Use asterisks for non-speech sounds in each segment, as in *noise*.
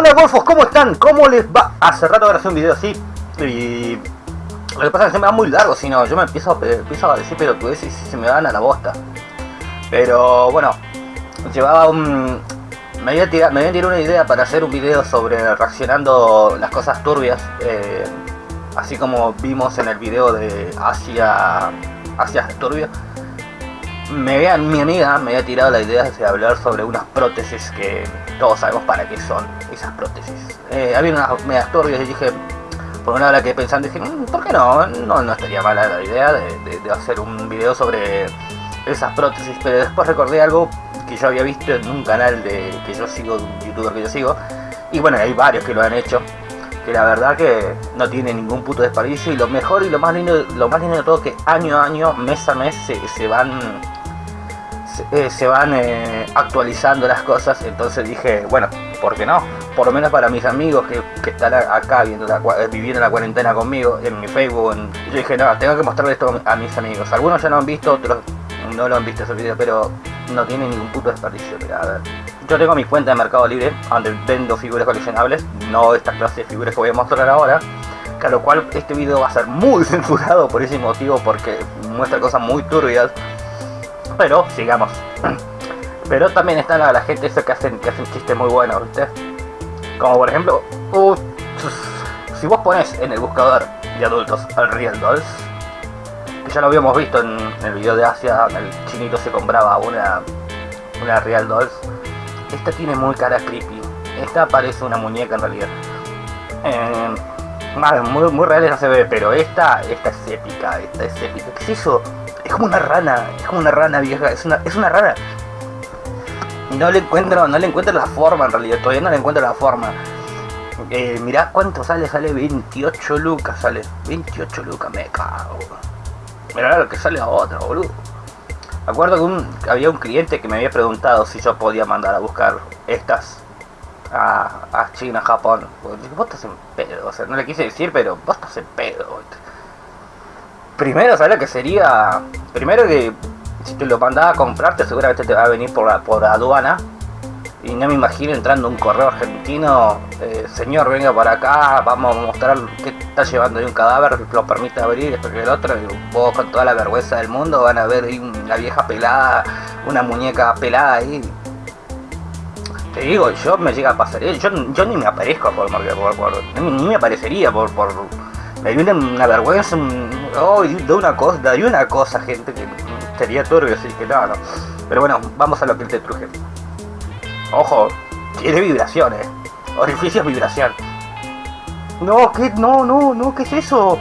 Hola golfos, ¿cómo están? ¿Cómo les va? Hace rato hacer un video así y lo que pasa es que se me va muy largo, si no, yo me empiezo, empiezo a decir tú y se me van a la bosta. Pero bueno, llevaba un... Me había, tirado, me había tirado una idea para hacer un video sobre reaccionando las cosas turbias, eh, así como vimos en el video de Asia, Asia Turbio me mi amiga me había tirado la idea de hablar sobre unas prótesis que todos sabemos para qué son esas prótesis. Eh, había unas medias turbias y dije, por una hora que pensando, dije, mm, ¿por qué no? No, no estaría mala la idea de, hacer un video sobre esas prótesis, pero después recordé algo que yo había visto en un canal de que yo sigo, un youtuber que yo sigo, y bueno, hay varios que lo han hecho, que la verdad que no tiene ningún puto desperdicio y lo mejor y lo más lindo, lo más lindo de todo es que año a año, mes a mes se van eh, se van eh, actualizando las cosas, entonces dije, bueno, ¿por qué no? Por lo menos para mis amigos que, están acá viendo la, eh, viviendo la cuarentena conmigo, en mi Facebook, yo dije, no, tengo que mostrarle esto a mis amigos. Algunos ya lo han visto, otros no lo han visto ese video, pero no tiene ningún puto desperdicio. a. Yo tengo mi cuenta de Mercado Libre, donde vendo figuras coleccionables, no esta clase de figuras que voy a mostrar ahora. A lo cual este video va a ser muy *laughs* censurado por ese motivo, porque muestra cosas muy turbias pero sigamos. *clears throat* Pero también están la, la gente esa que hacen, que hacen chistes muy buenos, ¿viste? Como por ejemplo, uh, si vos pones en el buscador de adultos al Real Dolls, que ya lo habíamos visto en, el video de Asia, el chinito se compraba una, una Real Dolls, esta tiene muy cara creepy. Esta parece una muñeca en realidad. Eh, muy, muy real no se ve, pero esta, esta es épica, esta es épica. ¿Qué es eso? Es como una rana, es como una rana vieja, es una, es una rana. No le encuentro, no le encuentro la forma en realidad, todavía no le encuentro la forma. Eh, mirá cuánto sale, sale 28 lucas, sale 28 lucas, me cago. Mirá lo que sale a otra, boludo. Acuerdo que, había un cliente que me había preguntado si yo podía mandar a buscar estas a, a China, Japón. Vos estás en pedo, o sea, no le quise decir, pero vos estás en pedo. Primero, ¿sabes lo que sería? Primero que si te lo mandaba a comprarte seguramente te va a venir por la, por aduana. Y no me imagino entrando un correo argentino, eh, señor venga para acá, vamos a mostrar qué está llevando de un cadáver, lo permite abrir, que el otro, y vos con toda la vergüenza del mundo van a ver ahí una vieja pelada, una muñeca pelada ahí. Te digo, yo me llega a pasar, yo, yo ni me aparezco por, por, por, ni, me aparecería por, por me dio una, vergüenza, oh, de una cosa, de una cosa, gente, que sería turbio, así que no, no. Pero bueno, vamos a lo que te truje. Ojo, tiene vibraciones, orificios vibración. No, ¿qué? No, no, no, ¿qué es eso?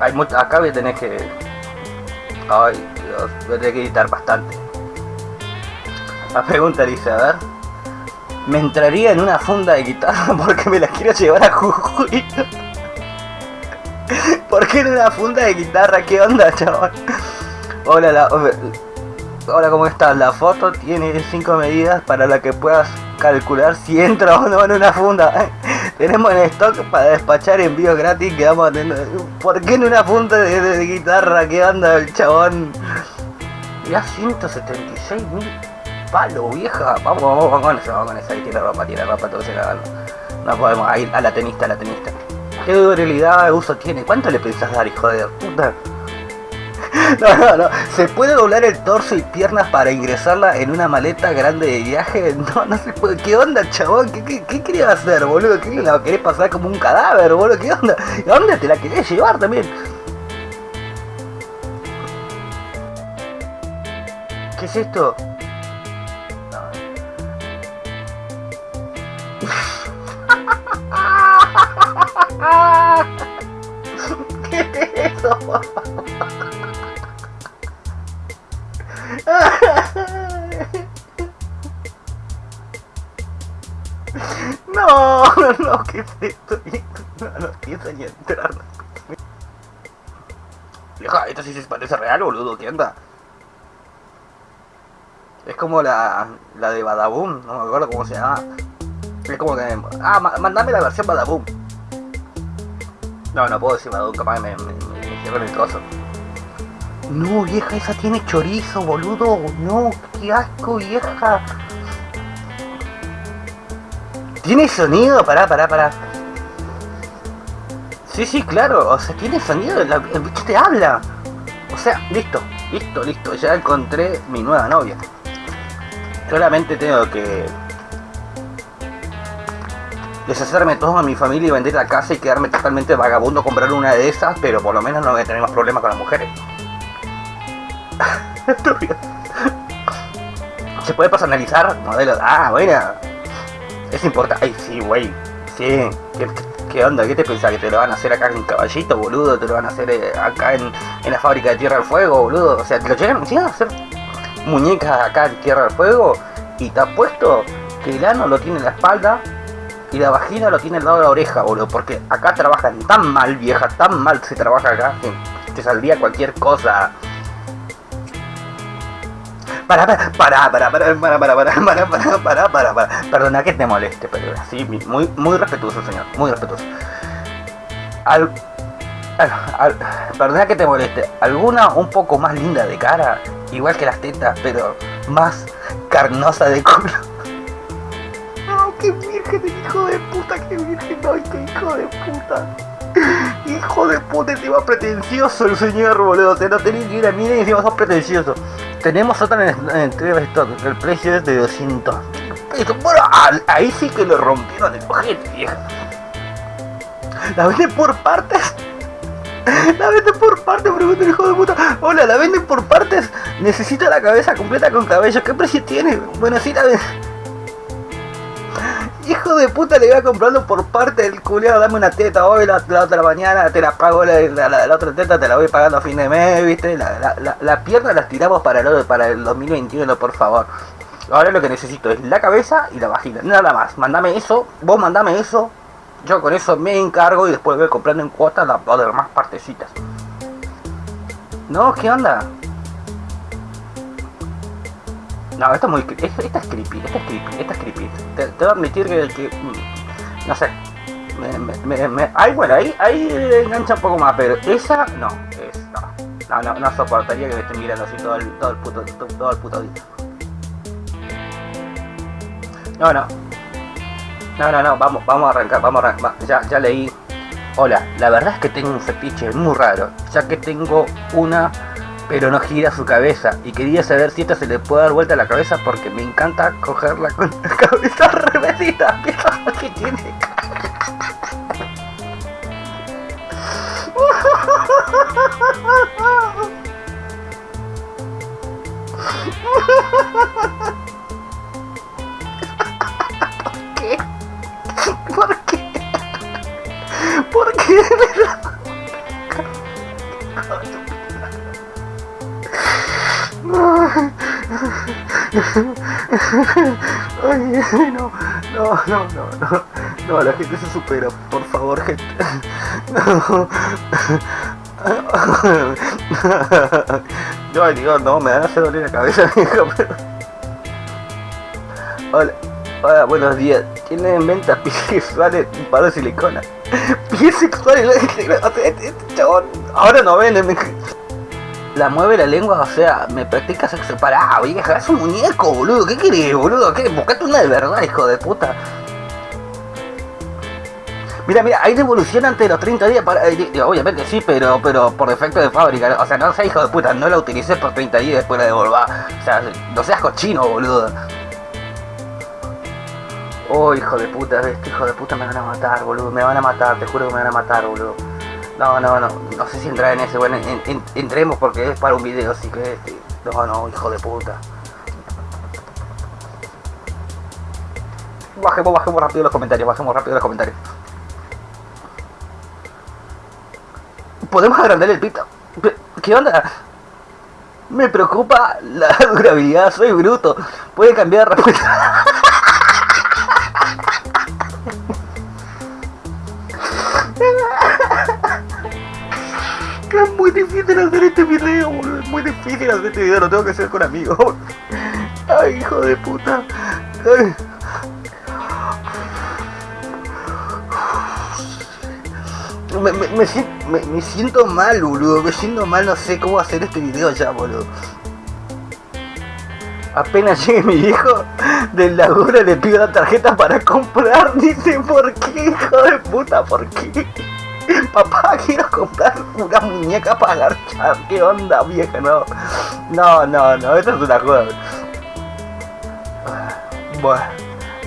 Hay acá voy a tener que... Ay, Dios, voy a tener que editar bastante. La pregunta dice, a ver... Me entraría en una funda de guitarra *laughs* porque me la quiero llevar a Jujuy. ¿Por qué en una funda de guitarra? ¿Qué onda, chaval? Hola, la, hola, ¿cómo estás? La foto tiene 5 medidas para la que puedas calcular si entra o no en una funda. *laughs* Tenemos en stock para despachar envíos gratis que vamos. ¿Por qué en una funda de, guitarra? ¿Qué onda el chabón? Ya 176 mil palos, vieja. Vamos, vamos, vamos con eso, vamos con eso. Ahí tiene ropa, tiene ropa, todo se la No podemos, ahí a la tenista, a la tenista. ¿Qué durabilidad de uso tiene? ¿Cuánto le pensás dar, hijo de puta? *laughs* No, no, no. ¿Se puede doblar el torso y piernas para ingresarla en una maleta grande de viaje? *laughs* No, no se puede. ¿Qué onda, chabón? ¿Qué, qué, qué querías hacer, boludo? ¿Qué la querés pasar como un cadáver, boludo? ¿Qué onda? ¿A dónde te la querés llevar también? ¿Qué es esto? *laughs* No, no, no, ¿qué es esto? No, no piensa ni entrar. Vieja, esto sí se parece real, boludo, ¿qué anda? Es como la, la de Badaboom, no me acuerdo cómo se llama. Es como que... Ah, mandame la versión Badaboom. No, no puedo decir Badaboom, capaz me, me, coso. No, vieja, esa tiene chorizo, boludo. No, qué asco, vieja. ¿Tiene sonido? Pará, pará, pará. Sí, sí, claro. O sea, tiene sonido. el bicho te habla. O sea, listo, listo, listo. Ya encontré mi nueva novia. Solamente tengo que deshacerme todo a mi familia y vender la casa y quedarme totalmente vagabundo comprar una de esas, pero por lo menos no voy problemas con las mujeres. *laughs* Se puede personalizar modelos. Ah, bueno. Es importante. Ay, sí, güey. Sí. ¿Qué, onda? ¿Qué te pensás? ¿Que te lo van a hacer acá en Caballito, boludo? ¿Te lo van a hacer eh, acá en, la fábrica de Tierra del Fuego, boludo? O sea, ¿te lo llegan, a hacer muñecas acá en Tierra del Fuego? Y te puesto que el ano lo tiene en la espalda y la vagina lo tiene al lado de la oreja, boludo. Porque acá trabajan tan mal, vieja, tan mal se trabaja acá, que te saldría cualquier cosa para, para, para, para, para, para, para, para, para, para, para, para, Perdona que te moleste, pero sí, muy, muy respetuoso, señor, muy respetuoso. Al, perdona que te moleste, alguna un poco más linda de cara, igual que las tetas, pero más carnosa de culo. ¡Oh, qué virgen, hijo de puta, qué virgen, ay, qué hijo de puta! Hijo de puta, encima pretencioso el señor, boludo. Te no tenés ni una mira y encima sos pretencioso. Tenemos otra en, el stock, el precio es de 200 Bueno, ahí sí que lo rompieron el ojete, vieja. La venden por partes. La venden por partes, pregunta el hijo de puta. Hola, la venden por partes. Necesito la cabeza completa con cabello. ¿Qué precio tiene? Bueno, sí la venden hijo de puta le iba comprando por parte del culiado, dame una teta hoy, la, otra mañana te la pago, la, otra teta te la voy pagando a fin de mes, viste, la, pierna las tiramos para el, para el 2021, por favor. Ahora lo que necesito es la cabeza y la vagina, nada más, mandame eso, vos mandame eso, yo con eso me encargo y después voy comprando en cuotas las demás partecitas. No, ¿qué onda? No, esto es muy... Esta es creepy, esta es creepy, esta es creepy. Te, te voy a admitir que... Mm, no sé. Me, ay, bueno, ahí, ahí engancha un poco más, pero esa no, es, no, no, no, soportaría que me estén mirando así todo el, todo el puto, todo, el puto día. No, no. No, no, no, vamos, vamos a arrancar, vamos a arrancar. Ya, ya leí. Hola, la verdad es que tengo un fetiche muy raro, ya que tengo una pero no gira su cabeza. Y quería saber si esta se le puede dar vuelta la cabeza porque me encanta cogerla con la cabeza *laughs* revesita *laughs* que tiene *laughs* *laughs* Ay, no, no, no, no, no, no, la gente se supera, por favor, gente. No. No, digo, no, me van a hacer doler la cabeza, *laughs* pero... Hola, hola, buenos días. ¿Tienen *laughs* en venta pies sexuales para de silicona? Pies sexuales, este, este chabón, ahora no venden, la mueve la lengua, o sea, me practica sexo. Pará, vieja, es un muñeco, boludo. ¿Qué querés, boludo? ¿Qué? Buscate una de verdad, hijo de puta. Mira, mira, hay devolución antes de los 30 días para... Eh, obviamente sí, pero pero por defecto de fábrica. O sea, no seas hijo de puta, no la utilicé por 30 días después la devolvá. O sea, no seas cochino, boludo. Oh, hijo de puta, este hijo de puta me van a matar, boludo. Me van a matar, te juro que me van a matar, boludo. No, no, no, no sé si entrar en ese, bueno, entremos porque es para un video, así que, este, no, no, hijo de puta. Bajemos, bajemos rápido los comentarios, bajemos rápido los comentarios. ¿Podemos agrandar el pito? ¿Qué onda? Me preocupa la *laughs* durabilidad, soy bruto. Puede cambiar de difícil hacer este video, boludo. Es muy difícil hacer este video, lo tengo que hacer con amigos. *laughs* Ay, hijo de puta. Me, me, me, siento mal, boludo. Me siento mal, no sé cómo hacer este video ya, boludo. Apenas llegue mi hijo del laburo le pido la tarjeta para comprar. *laughs* Dice, ¿por qué, hijo de puta? ¿Por qué? *laughs* Papá, quiero comprar una muñeca para garchar. ¿Qué onda, vieja? No, no, no, no, esto es una cosa. Bueno,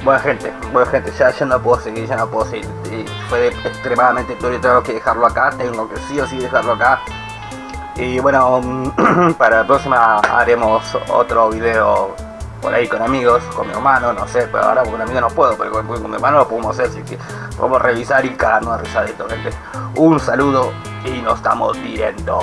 buena gente, buena gente, ya, ya no puedo seguir, ya no puedo seguir. Fue extremadamente y tengo que dejarlo acá, tengo que sí o sí dejarlo acá. Y bueno, *clears throat* para la próxima haremos otro video por ahí con amigos, con mi hermano, no sé, pero ahora con amigos no puedo, pero con, mi hermano lo podemos hacer, así que podemos revisar y cagarnos a risa esto, gente. Un saludo y nos estamos viendo.